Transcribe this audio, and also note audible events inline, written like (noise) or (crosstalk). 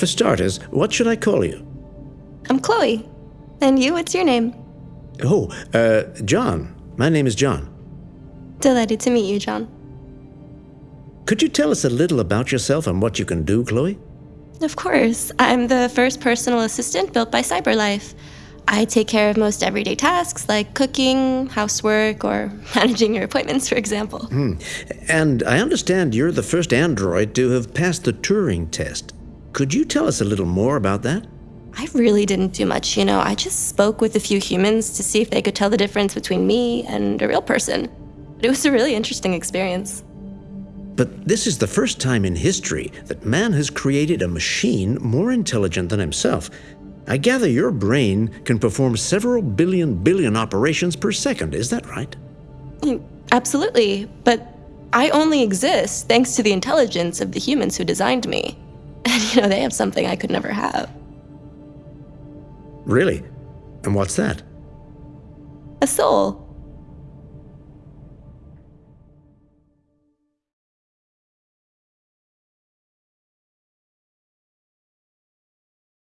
For starters, what should I call you? I'm Chloe. And you, what's your name? Oh, uh, John. My name is John. Delighted to meet you, John. Could you tell us a little about yourself and what you can do, Chloe? Of course. I'm the first personal assistant built by CyberLife. I take care of most everyday tasks like cooking, housework, or (laughs) managing your appointments, for example. And I understand you're the first android to have passed the Turing test. Could you tell us a little more about that? I really didn't do much, you know. I just spoke with a few humans to see if they could tell the difference between me and a real person. But it was a really interesting experience. But this is the first time in history that man has created a machine more intelligent than himself. I gather your brain can perform several billion billion operations per second, is that right? Mm, Absolutely, but I only exist thanks to the intelligence of the humans who designed me. And (laughs) you know, they have something I could never have Really? And what's that? a soul.